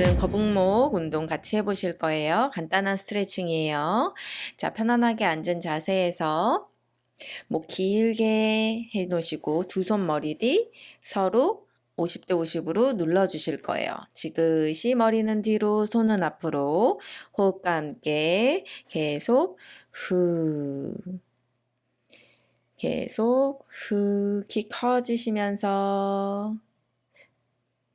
오늘은 거북목 운동 같이 해보실 거예요. 간단한 스트레칭이에요. 자, 편안하게 앉은 자세에서 목 길게 해 놓으시고 두 손 머리 뒤 서로 50대 50으로 눌러주실 거예요. 지그시 머리는 뒤로, 손은 앞으로 호흡과 함께 계속 후 계속 후 키 커지시면서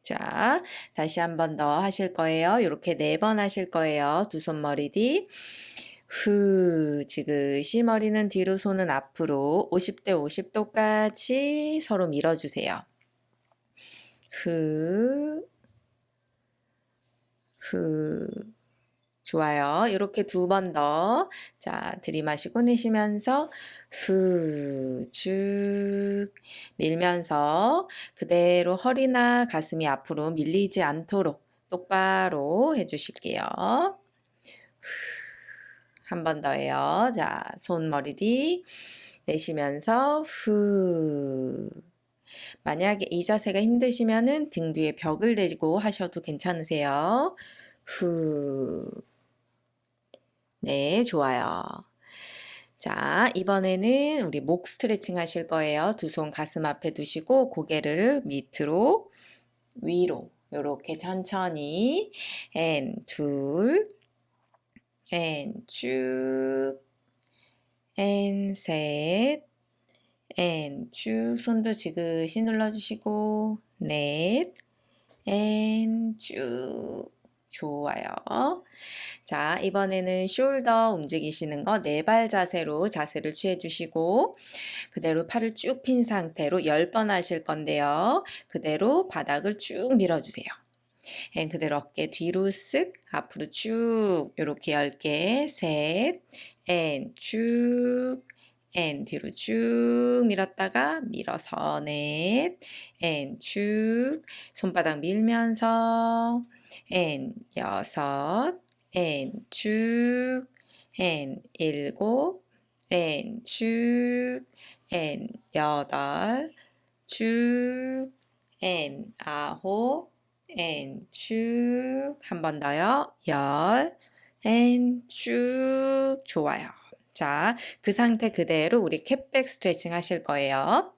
자, 다시 한 번 더 하실 거예요. 이렇게 네 번 하실 거예요. 두 손 머리 뒤. 후, 지그시 머리는 뒤로, 손은 앞으로 50대 50도까지 서로 밀어주세요. 후, 후. 좋아요. 이렇게 두 번 더. 자, 들이마시고 내쉬면서 후, 쭉 밀면서 그대로 허리나 가슴이 앞으로 밀리지 않도록 똑바로 해주실게요. 한 번 더 해요. 자, 손머리 뒤 내쉬면서 후. 만약에 이 자세가 힘드시면은 등 뒤에 벽을 대고 하셔도 괜찮으세요. 후. 네, 좋아요. 자, 이번에는 우리 목 스트레칭 하실 거예요. 두 손 가슴 앞에 두시고 고개를 밑으로 위로 이렇게 천천히 앤 둘, 앤 쭉 앤 셋 앤 쭉 손도 지그시 눌러주시고 넷 and 쭉 좋아요. 자, 이번에는 shoulder 움직이시는 거 네 발 자세로 자세를 취해 주시고 그대로 팔을 쭉 핀 상태로 10번 하실 건데요. 그대로 바닥을 쭉 밀어 주세요. and 그대로 어깨 뒤로 쓱 앞으로 쭉 이렇게 10개 셋앤쭉 앤 뒤로 쭉 밀었다가 밀어서 넷 and 쭉 손바닥 밀면서 앤 여섯. 앤쭉. 앤 일곱. 앤쭉. 앤 여덟. 쭉앤 아홉. 앤쭉. 한 번 더요. 열. and 쭉. 좋아요. 자 그 상태 그대로 우리 cat back 스트레칭 하실 거예요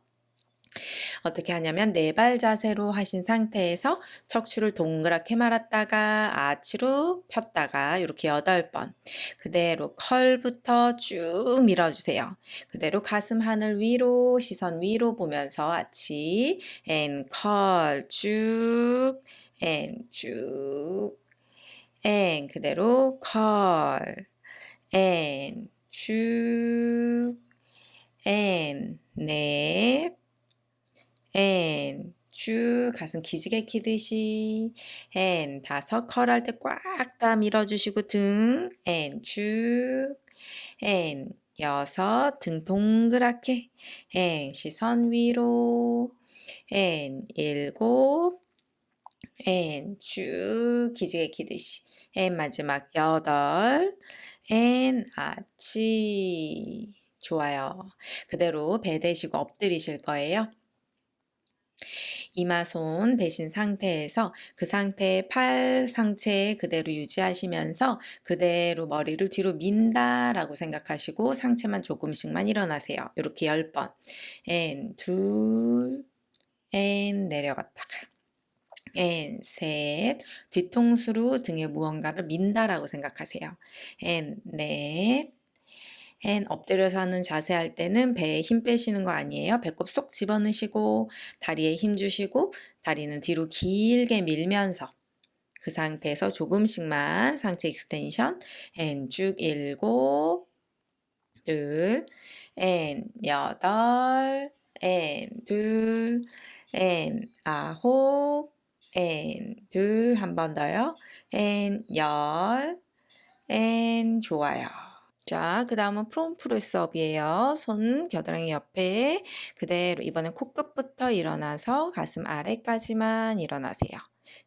어떻게 하냐면 네 발 자세로 하신 상태에서 척추를 동그랗게 말았다가 아치로 폈다가 이렇게 여덟 번 그대로 curl부터 쭉 밀어주세요. 그대로 가슴 하늘 위로 시선 위로 보면서 아치 앤컬쭉 앤쭉 앤 그대로 컬 앤쭉 앤넷 앤, 쭉 가슴 기지개 키듯이 and, 다섯 curl 할 때 꽉 다 밀어주시고 등 앤, 쭉 앤, 여섯 등 동그랗게 앤, 시선 위로 앤, 일곱 앤, 쭉 기지개 키듯이 and, 마지막 여덟 and, 아치 좋아요. 그대로 배 대시고 엎드리실 거예요. 이마 손 대신 상태에서 그 상태의 팔 상체 그대로 유지하시면서 그대로 머리를 뒤로 민다 라고 생각하시고 상체만 조금씩만 일어나세요. 이렇게 10번. 앤, 둘, 앤, 내려갔다가. 앤, 셋, 뒤통수로 등에 무언가를 민다라고 생각하세요. 앤, 넷, 앤 엎드려서 하는 자세 할 때는 배에 힘 빼시는 거 아니에요. 배꼽 쏙 집어넣으시고 다리에 힘 주시고 다리는 뒤로 길게 밀면서 그 상태에서 조금씩만 상체 extension and 쭉 일곱 둘 and 여덟 and 둘 앤 아홉 앤 둘 한 번 더요 앤 열 앤 좋아요. 자, 그 다음은 prone press up이에요. 손 겨드랑이 옆에 그대로 이번엔 코끝부터 일어나서 가슴 아래까지만 일어나세요.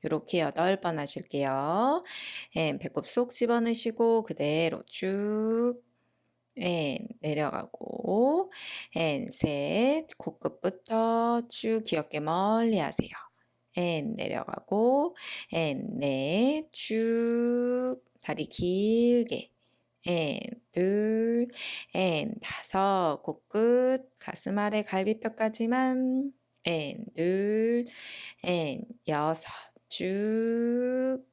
이렇게 8번 하실게요. and, 배꼽 쏙 집어넣으시고 그대로 쭉 and, 내려가고 and, 셋, 코끝부터 쭉 귀 어깨 멀리 하세요. 앤 내려가고 앤 넷, 쭉 다리 길게 앤 둘, 앤 다섯, 코끝. 가슴 아래 갈비뼈까지만. 앤 둘, 앤 여섯, 쭉.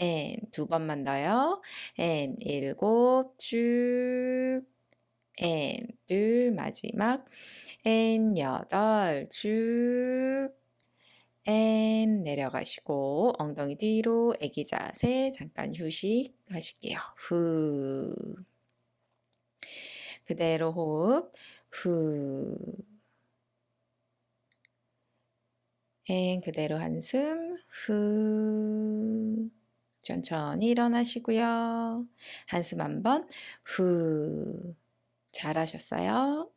앤 두 번만 더요. and 일곱, 쭉. and 둘, 마지막. and 여덟, 쭉 and 내려가시고 엉덩이 뒤로 애기 자세 잠깐 휴식 하실게요. 후. 그대로 호흡. 후. and 그대로 한숨. 후. 천천히 일어나시고요. 한숨 한번. 후. 잘하셨어요.